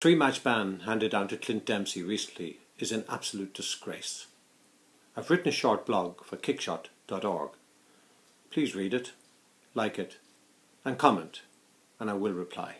Three match ban handed down to Clint Dempsey recently is an absolute disgrace. I've written a short blog for kickshot.org. Please read it, like it, and comment, and I will reply.